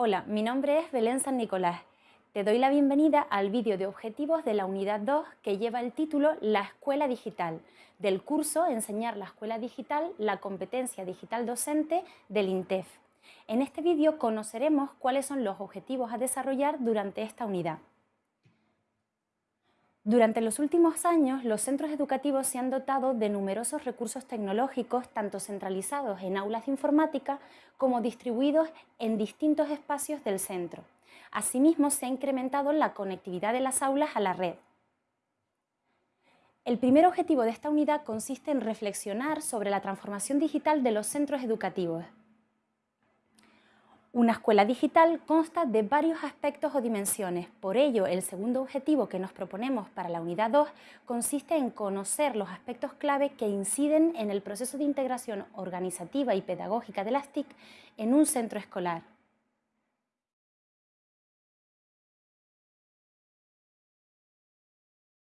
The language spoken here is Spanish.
Hola, mi nombre es Belén San Nicolás. Te doy la bienvenida al vídeo de objetivos de la unidad 2 que lleva el título La Escuela Digital, del curso Enseñar la Escuela Digital, la competencia digital docente del INTEF. En este vídeo conoceremos cuáles son los objetivos a desarrollar durante esta unidad. Durante los últimos años, los centros educativos se han dotado de numerosos recursos tecnológicos, tanto centralizados en aulas de informática como distribuidos en distintos espacios del centro. Asimismo, se ha incrementado la conectividad de las aulas a la red. El primer objetivo de esta unidad consiste en reflexionar sobre la transformación digital de los centros educativos, una escuela digital consta de varios aspectos o dimensiones. Por ello, el segundo objetivo que nos proponemos para la unidad 2 consiste en conocer los aspectos clave que inciden en el proceso de integración organizativa y pedagógica de las TIC en un centro escolar.